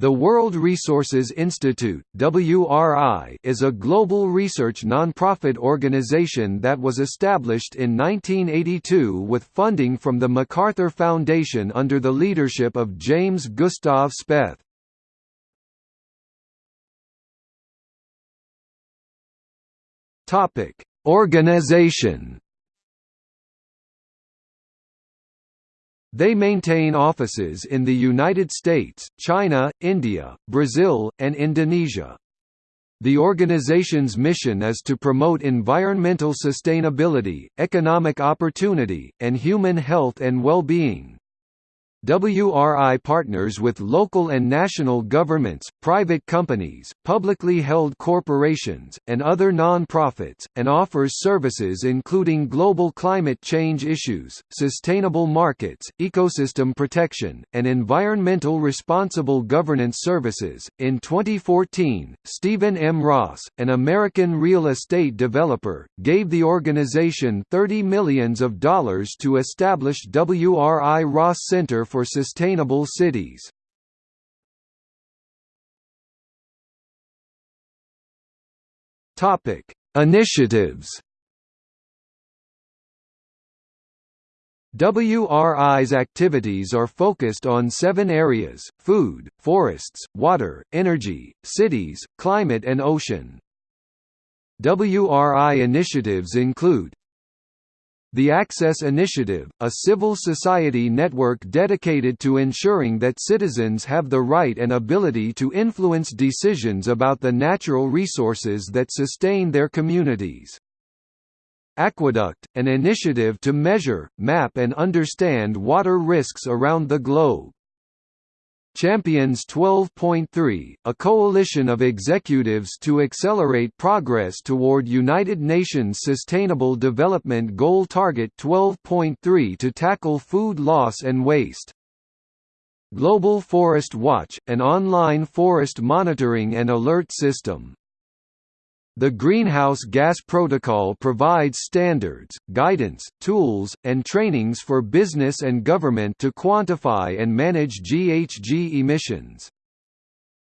The World Resources Institute WRI, is a global research nonprofit organization that was established in 1982 with funding from the MacArthur Foundation under the leadership of James Gustav Speth. Organization They maintain offices in the United States, China, India, Brazil, and Indonesia. The organization's mission is to promote environmental sustainability, economic opportunity, and human health and well-being. WRI partners with local and national governments, private companies, publicly held corporations, and other non-profits, and offers services including global climate change issues, sustainable markets, ecosystem protection, and environmental responsible governance services. In 2014, Stephen M. Ross, an American real estate developer, gave the organization 30 millions of dollars to establish WRI Ross Center for Sustainable Cities. Topic: Initiatives. WRI's activities are focused on seven areas, food, forests, water, energy, cities, climate and ocean. WRI initiatives include the Access Initiative, a civil society network dedicated to ensuring that citizens have the right and ability to influence decisions about the natural resources that sustain their communities. Aqueduct, an initiative to measure, map and understand water risks around the globe. Champions 12.3, a coalition of executives to accelerate progress toward United Nations Sustainable Development Goal Target 12.3 to tackle food loss and waste. Global Forest Watch, an online forest monitoring and alert system. The Greenhouse Gas Protocol provides standards, guidance, tools, and trainings for business and government to quantify and manage GHG emissions.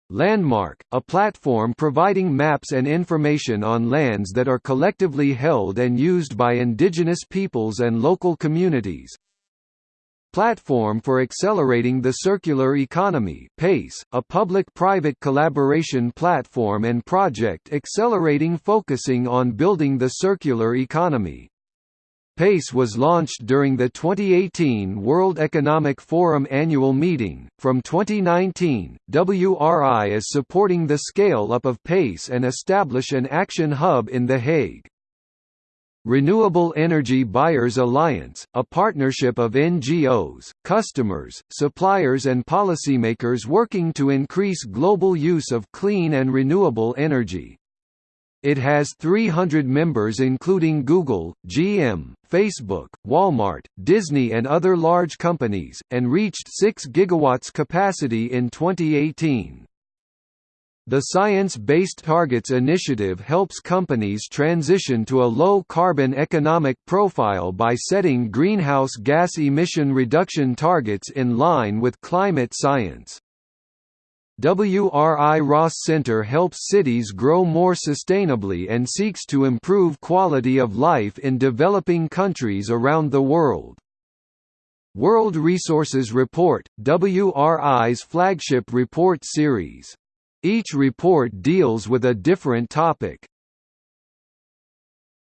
Landmark, a platform providing maps and information on lands that are collectively held and used by indigenous peoples and local communities, Platform for Accelerating the Circular Economy PACE, a public-private collaboration platform and project accelerating focusing on building the circular economy. PACE was launched during the 2018 World Economic Forum annual meeting. From 2019, WRI is supporting the scale up of PACE and establish an action hub in The Hague. Renewable Energy Buyers Alliance, a partnership of NGOs, customers, suppliers and policymakers working to increase global use of clean and renewable energy. It has 300 members including Google, GM, Facebook, Walmart, Disney and other large companies, and reached 6 gigawatts capacity in 2018. The Science Based Targets initiative helps companies transition to a low-carbon economic profile by setting greenhouse gas emission reduction targets in line with climate science. WRI Ross Center helps cities grow more sustainably and seeks to improve quality of life in developing countries around the world. World Resources Report, WRI's flagship report series each report deals with a different topic.